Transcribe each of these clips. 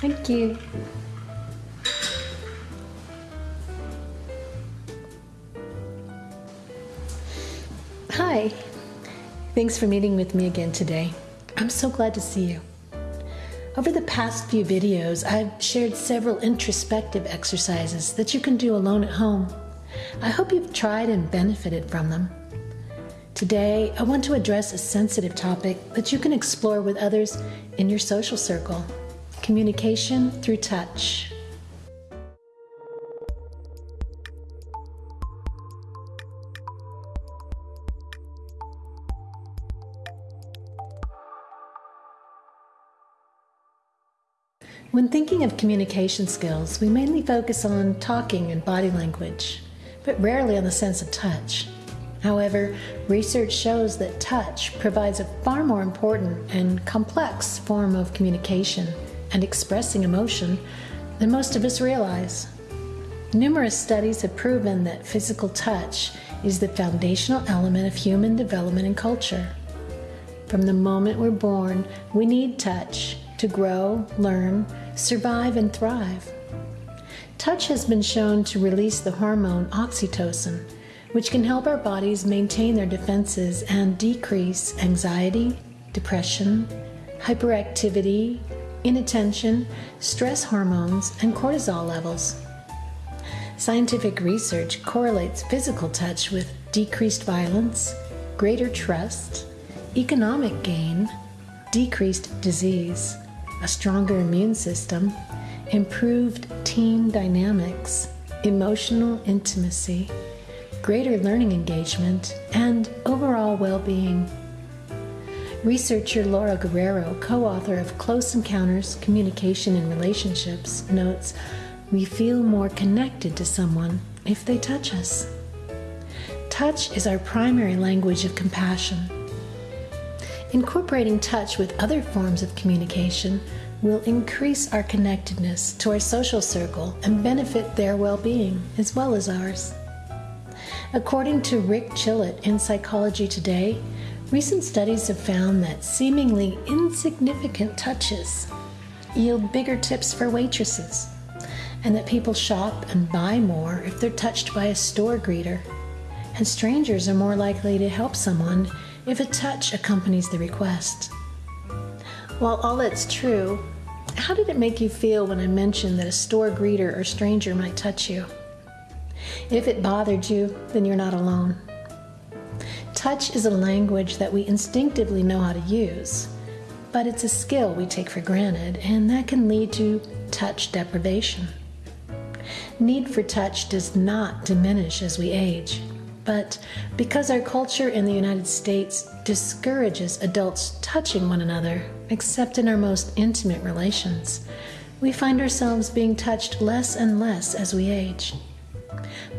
Thank you. Hi. Thanks for meeting with me again today. I'm so glad to see you. Over the past few videos, I've shared several introspective exercises that you can do alone at home. I hope you've tried and benefited from them. Today, I want to address a sensitive topic that you can explore with others in your social circle communication through touch. When thinking of communication skills, we mainly focus on talking and body language, but rarely on the sense of touch. However, research shows that touch provides a far more important and complex form of communication and expressing emotion than most of us realize. Numerous studies have proven that physical touch is the foundational element of human development and culture. From the moment we're born, we need touch to grow, learn, survive, and thrive. Touch has been shown to release the hormone oxytocin, which can help our bodies maintain their defenses and decrease anxiety, depression, hyperactivity, inattention, stress hormones, and cortisol levels. Scientific research correlates physical touch with decreased violence, greater trust, economic gain, decreased disease, a stronger immune system, improved team dynamics, emotional intimacy, greater learning engagement, and overall well being. Researcher Laura Guerrero, co author of Close Encounters Communication in Relationships, notes we feel more connected to someone if they touch us. Touch is our primary language of compassion. Incorporating touch with other forms of communication will increase our connectedness to our social circle and benefit their well being as well as ours. According to Rick Chillot in Psychology Today, recent studies have found that seemingly insignificant touches yield bigger tips for waitresses, and that people shop and buy more if they're touched by a store greeter, and strangers are more likely to help someone if a touch accompanies the request. While all that's true, how did it make you feel when I mentioned that a store greeter or stranger might touch you? If it bothered you, then you're not alone. Touch is a language that we instinctively know how to use, but it's a skill we take for granted, and that can lead to touch deprivation. Need for touch does not diminish as we age. But because our culture in the United States discourages adults touching one another, except in our most intimate relations, we find ourselves being touched less and less as we age.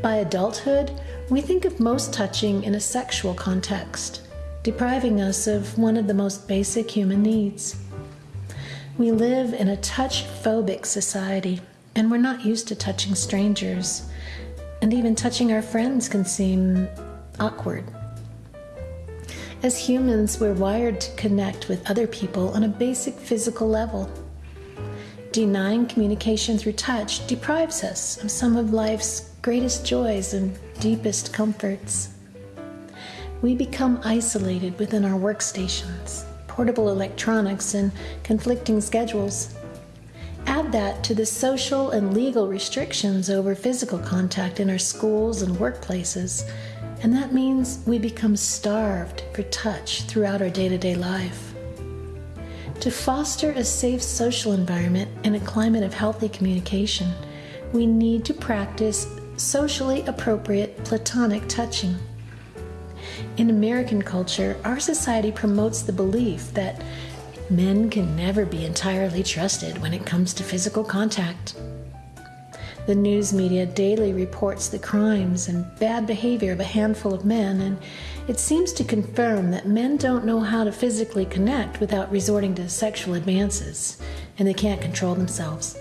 By adulthood, we think of most touching in a sexual context, depriving us of one of the most basic human needs. We live in a touch phobic society, and we're not used to touching strangers and even touching our friends can seem awkward. As humans, we're wired to connect with other people on a basic physical level. Denying communication through touch deprives us of some of life's greatest joys and deepest comforts. We become isolated within our workstations, portable electronics, and conflicting schedules. Add that to the social and legal restrictions over physical contact in our schools and workplaces, and that means we become starved for touch throughout our day to day life. To foster a safe social environment and a climate of healthy communication, we need to practice socially appropriate platonic touching. In American culture, our society promotes the belief that Men can never be entirely trusted when it comes to physical contact. The news media daily reports the crimes and bad behavior of a handful of men, and it seems to confirm that men don't know how to physically connect without resorting to sexual advances, and they can't control themselves.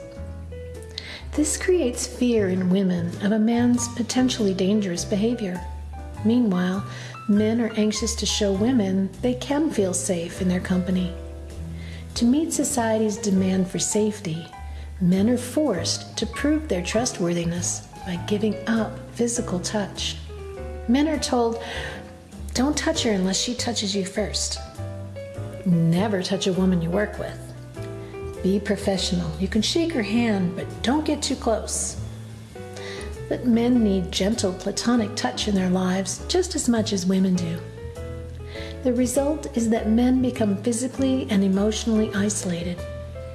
This creates fear in women of a man's potentially dangerous behavior. Meanwhile, men are anxious to show women they can feel safe in their company. To meet society's demand for safety, men are forced to prove their trustworthiness by giving up physical touch. Men are told, don't touch her unless she touches you first. Never touch a woman you work with. Be professional. You can shake her hand, but don't get too close. But men need gentle platonic touch in their lives just as much as women do. The result is that men become physically and emotionally isolated.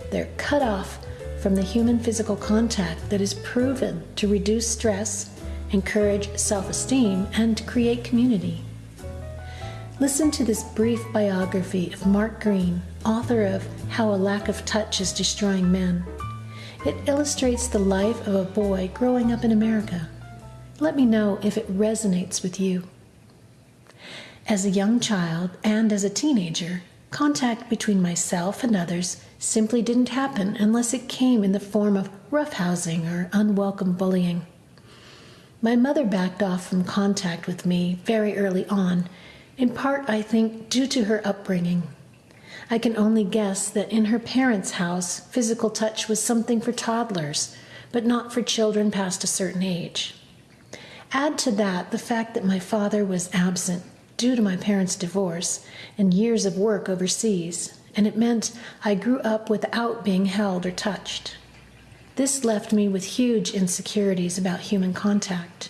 They're cut off from the human physical contact that is proven to reduce stress, encourage self esteem, and create community. Listen to this brief biography of Mark Greene, author of How a Lack of Touch is Destroying Men. It illustrates the life of a boy growing up in America. Let me know if it resonates with you. As a young child and as a teenager, contact between myself and others simply didn't happen unless it came in the form of roughhousing or unwelcome bullying. My mother backed off from contact with me very early on in part, I think, due to her upbringing. I can only guess that in her parents' house, physical touch was something for toddlers, but not for children past a certain age. Add to that the fact that my father was absent due to my parents' divorce and years of work overseas, and it meant I grew up without being held or touched. This left me with huge insecurities about human contact.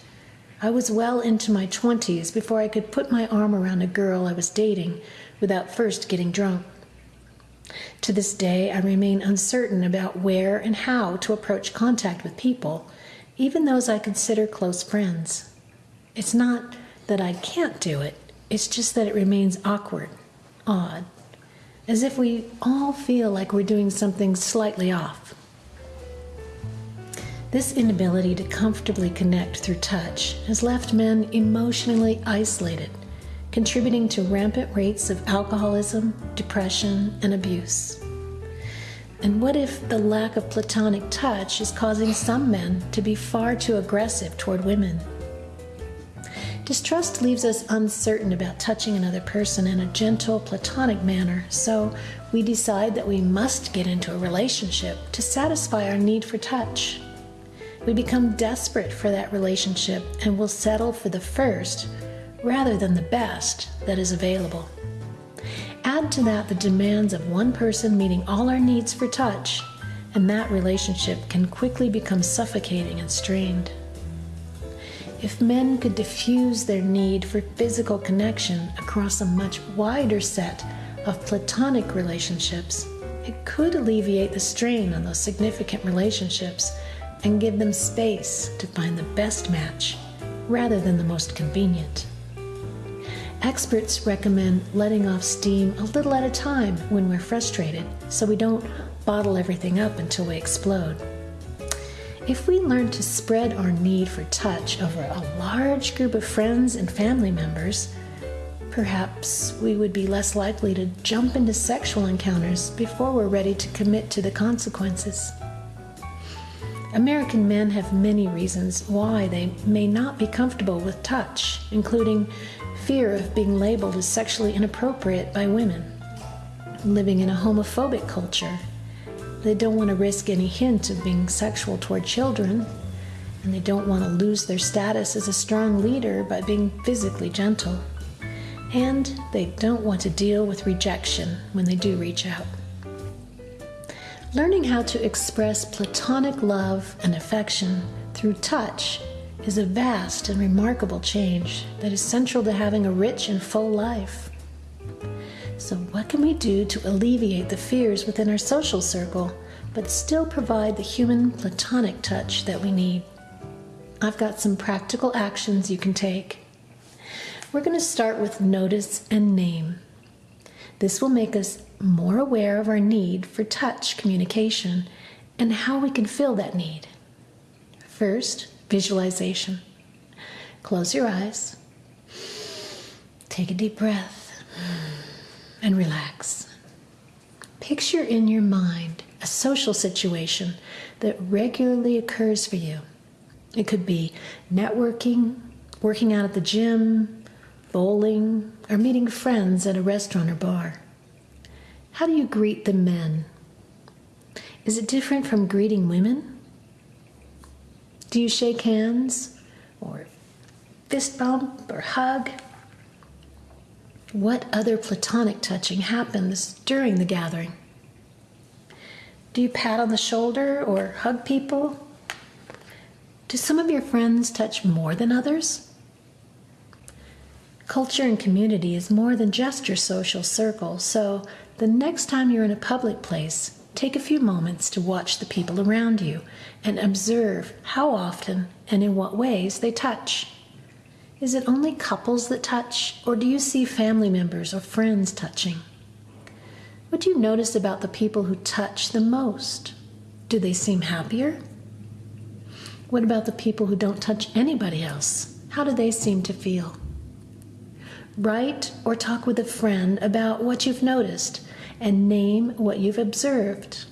I was well into my 20s before I could put my arm around a girl I was dating without first getting drunk. To this day, I remain uncertain about where and how to approach contact with people, even those I consider close friends. It's not that I can't do it, it's just that it remains awkward, odd, as if we all feel like we're doing something slightly off. This inability to comfortably connect through touch has left men emotionally isolated, contributing to rampant rates of alcoholism, depression, and abuse. And what if the lack of platonic touch is causing some men to be far too aggressive toward women? Distrust leaves us uncertain about touching another person in a gentle, platonic manner, so we decide that we must get into a relationship to satisfy our need for touch. We become desperate for that relationship and will settle for the first rather than the best that is available. Add to that the demands of one person meeting all our needs for touch, and that relationship can quickly become suffocating and strained. If men could diffuse their need for physical connection across a much wider set of platonic relationships, it could alleviate the strain on those significant relationships and give them space to find the best match rather than the most convenient. Experts recommend letting off steam a little at a time when we're frustrated so we don't bottle everything up until we explode. If we learn to spread our need for touch over a large group of friends and family members, perhaps we would be less likely to jump into sexual encounters before we're ready to commit to the consequences. American men have many reasons why they may not be comfortable with touch, including fear of being labeled as sexually inappropriate by women, living in a homophobic culture. They don't want to risk any hint of being sexual toward children, and they don't want to lose their status as a strong leader by being physically gentle. And they don't want to deal with rejection when they do reach out. Learning how to express platonic love and affection through touch is a vast and remarkable change that is central to having a rich and full life. So, what can we do to alleviate the fears within our social circle but still provide the human platonic touch that we need? I've got some practical actions you can take. We're going to start with notice and name. This will make us more aware of our need for touch communication and how we can fill that need. First, visualization. Close your eyes, take a deep breath, and relax. Picture in your mind a social situation that regularly occurs for you. It could be networking, working out at the gym, bowling, or meeting friends at a restaurant or bar? How do you greet the men? Is it different from greeting women? Do you shake hands or fist bump or hug? What other platonic touching happens during the gathering? Do you pat on the shoulder or hug people? Do some of your friends touch more than others? Culture and community is more than just your social circle, so the next time you're in a public place, take a few moments to watch the people around you and observe how often and in what ways they touch. Is it only couples that touch, or do you see family members or friends touching? What do you notice about the people who touch the most? Do they seem happier? What about the people who don't touch anybody else? How do they seem to feel? Write or talk with a friend about what you've noticed and name what you've observed.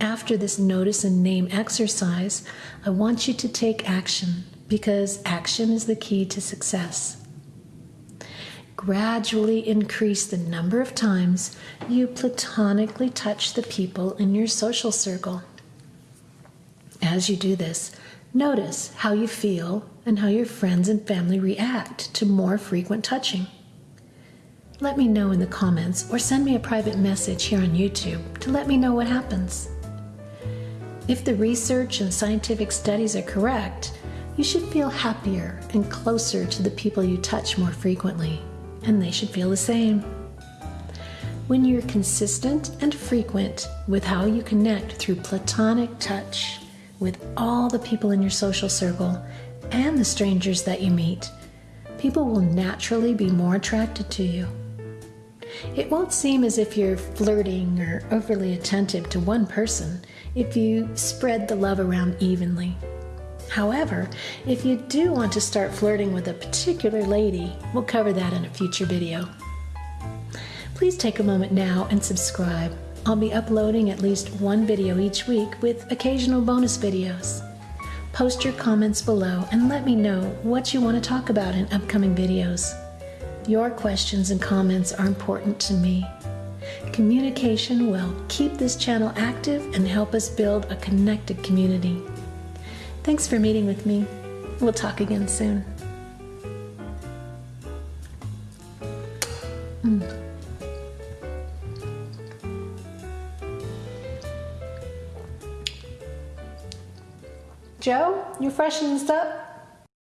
After this notice and name exercise, I want you to take action because action is the key to success. Gradually increase the number of times you platonically touch the people in your social circle. As you do this, notice how you feel and how your friends and family react to more frequent touching. Let me know in the comments or send me a private message here on YouTube to let me know what happens. If the research and scientific studies are correct, you should feel happier and closer to the people you touch more frequently, and they should feel the same. When you're consistent and frequent with how you connect through platonic touch with all the people in your social circle and the strangers that you meet, people will naturally be more attracted to you. It won't seem as if you're flirting or overly attentive to one person if you spread the love around evenly. However, if you do want to start flirting with a particular lady, we'll cover that in a future video. Please take a moment now and subscribe. I'll be uploading at least one video each week with occasional bonus videos. Post your comments below and let me know what you want to talk about in upcoming videos. Your questions and comments are important to me. Communication will keep this channel active and help us build a connected community. Thanks for meeting with me. We'll talk again soon. Mm. Joe, you freshened up?